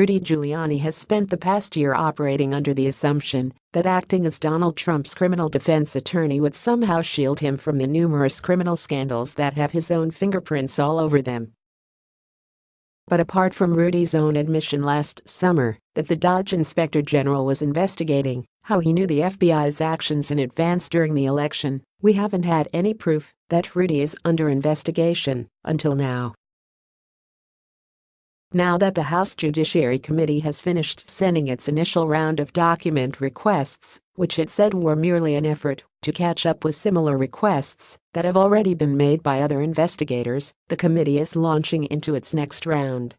Rudy Giuliani has spent the past year operating under the assumption that acting as Donald Trump's criminal defense attorney would somehow shield him from the numerous criminal scandals that have his own fingerprints all over them. But apart from Rudy's own admission last summer that the DOJ Inspector General was investigating how he knew the FBI's actions in advance during the election, we haven't had any proof that Rudy is under investigation until now. Now that the House Judiciary Committee has finished sending its initial round of document requests, which it said were merely an effort to catch up with similar requests that have already been made by other investigators, the committee is launching into its next round.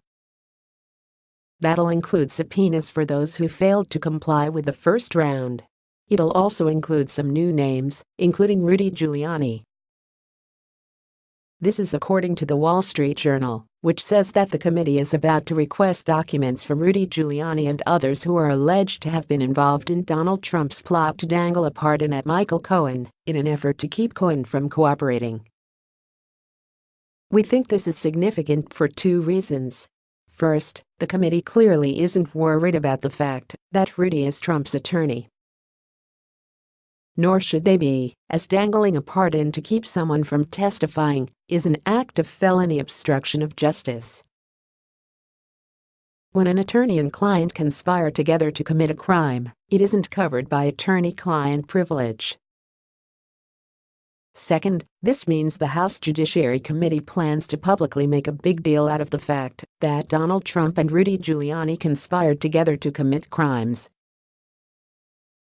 That'll include subpoenas for those who failed to comply with the first round. It'll also include some new names, including Rudy Giuliani, this is according to the Wall Street Journal, which says that the committee is about to request documents from Rudy Giuliani and others who are alleged to have been involved in Donald Trump's plot to dangle a pardon at Michael Cohen in an effort to keep Cohen from cooperating. We think this is significant for two reasons. First, the committee clearly isn't worried about the fact that Rudy is Trump's attorney nor should they be, as dangling a pardon to keep someone from testifying is an act of felony obstruction of justice. When an attorney and client conspire together to commit a crime, it isn't covered by attorney-client privilege. Second, this means the House Judiciary Committee plans to publicly make a big deal out of the fact that Donald Trump and Rudy Giuliani conspired together to commit crimes.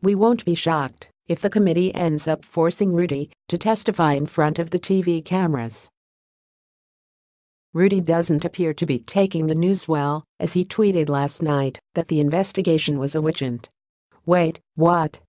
We won't be shocked if the committee ends up forcing Rudy to testify in front of the TV cameras. Rudy doesn't appear to be taking the news well, as he tweeted last night that the investigation was a witch hunt. Wait, what?